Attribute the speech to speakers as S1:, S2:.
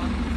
S1: phone.